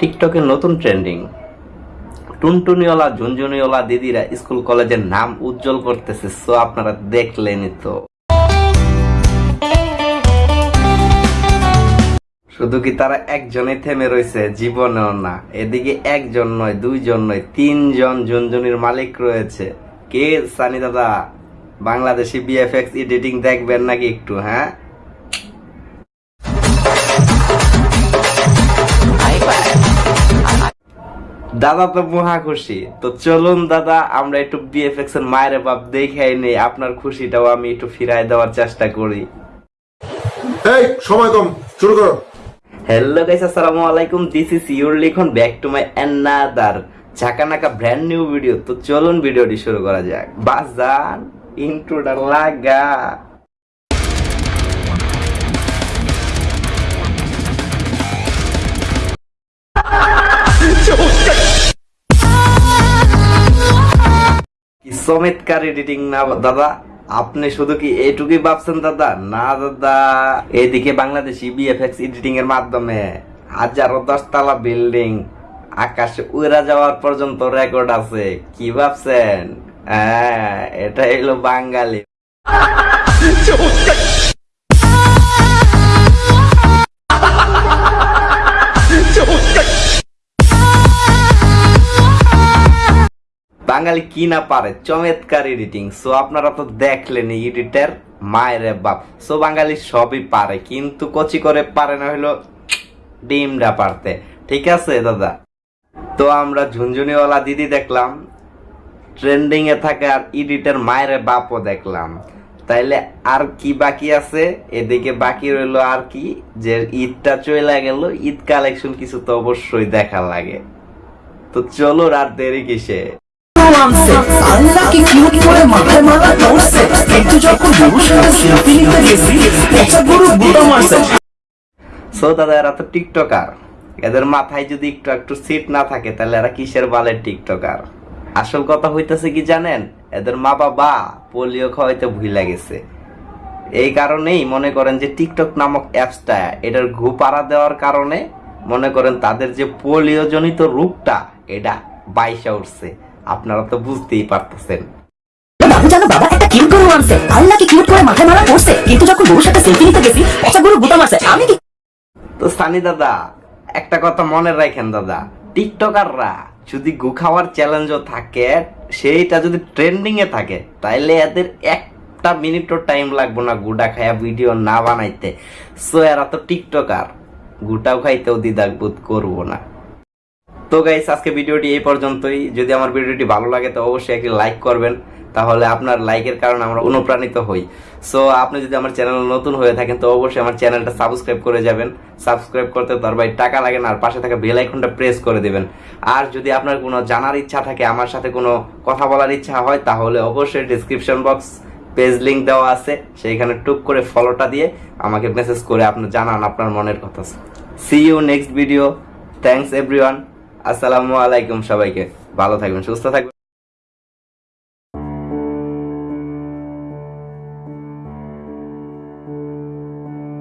টিকটকের নতুন ট্রেন্ডিং। টুনটুনিওয়ালা, ঝুনঝুনিওয়ালা দিদিরা স্কুল কলেজের নাম উজ্জ্বল করতেছে, সো আপনারা দেখলেনই তো। শুধু কি তারা একজনে থেমে রয়েছে? জীবনেও না। এদিকে একজন নয়, দুইজন নয়, তিনজন ঝুনঝুনির মালিক রয়েছে। কে? সানি দাদা, বাংলাদেশি বিএফএক্স এডিটিং দেখবেন নাকি একটু হ্যাঁ? দাদা তো মহা খুশি। তো চলুন দাদা আমরা একটু বিএফএক্স এর মায়ের বাপ দেখাই নেই আপনার খুশিটাও আমি একটু ফিরাই দেওয়ার চেষ্টা করি। এই সময় কম শুরু করো। হ্যালো গাইস আসসালামু আলাইকুম this is your Likhon back to my another Jhakanaka brand new video তো চলুন ভিডিওটি শুরু করা যাক। বাজান ইন্ট্রোটা লাগা। চমৎকার এডিটিং না, দাদা। আপনি শুধু কি এটুকুই ভাবছেন, দাদা? না, দাদা। এদিকে বাংলাদেশি বিএফএক্স এডিটিং এর মাধ্যমে হাজারো দশতলা বিল্ডিং আকাশে উড়া যাওয়ার পর্যন্ত রেকর্ড আছে। কি ভাবছেন? হ্যাঁ এটা হলো বাঙালি। বাঙালি কি না পারে, চমৎকার এডিটিং সো আপনারা তো দেখলেন এডিটার মায়ের বাপ। সো বাঙালি সবই পারে, কিন্তু কচি করে পারে না হলো ডিমটা পারতে। ঠিক আছে, দাদা? তো আমরা ঝুনঝুনিওয়ালা দিদি দেখলাম ট্রেন্ডিং এ থাকা আর এডিটার মায়ের বাপও দেখলাম। তাইলে আর কি বাকি আছে? এদিকে বাকি রইল আর কি, যে ঈদটা চলে গেল, ঈদ কালেকশন কিছু তো অবশ্যই দেখা লাগে। তো চলো আর দেরি কিসে। এদের আসল কথা হইতেছে কি জানেন? এদের মা বাবা পোলিও খাওয়াইতে ভুলে গেছে। এই কারণেই মনে করেন যে টিকটক নামক অ্যাপসটা, এটার ঘুপাড়া দেওয়ার কারণে মনে করেন তাদের যে পোলিও জনিত রোগটা, এটা বাইসা উঠছে। আপনারা তো বুঝতেই পারতেছেন। বাবু জানো বাবা একটা কিউট গরু আনছে। আল্লাহকে কিউট করে মাথায় মারা পড়ছে কিন্তু যখন গরুর সাথে সেলফি নিতে গেছি পচা গরু বুতা মারছে। আমি কি তো সানি দাদা একটা কথা মনে রাখেন দাদা। টিকটকাররা যদি গু খাওয়ার চ্যালেঞ্জও থাকে সেইটা যদি ট্রেন্ডিং এ থাকে তাইলে এদের একটা মিনিটও টাইম লাগবে না গুডা খায়া ভিডিও না বানাইতে। সো এরা তো টিকটকার। গুটাও খাইতেও দ্বিধাবোধ করব না। তো গাইস আজকে ভিডিওটি এই পর্যন্তই। যদি আমার ভিডিওটি ভালো লাগে, তো অবশ্যই একটি লাইক করবেন। তাহলে আপনার লাইকের কারণে আমরা অনুপ্রাণিত হই। সো আপনি যদি আমার চ্যানেল নতুন হয়ে থাকেন, তো অবশ্যই আমার চ্যানেলটা সাবস্ক্রাইব করে যাবেন। সাবস্ক্রাইব করতে তার ভাই টাকা লাগে না, আর পাশে থাকা বেল আইকনটা প্রেস করে দিবেন। আর যদি আপনার কোনো জানার ইচ্ছা থাকে, আমার সাথে কোনো কথা বলার ইচ্ছা হয়, তাহলে অবশ্যই ডিসক্রিপশন বক্স পেজ লিংক দেওয়া আছে। সেইখানে টুক করে ফলোটা দিয়ে আমাকে মেসেজ করে আপনি জানান আপনার মনের কথা। See you next video thanks everyone আসসালামু আলাইকুম সবাইকে। ভালো থাকবেন সুস্থ থাকবেন।